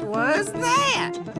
What was that?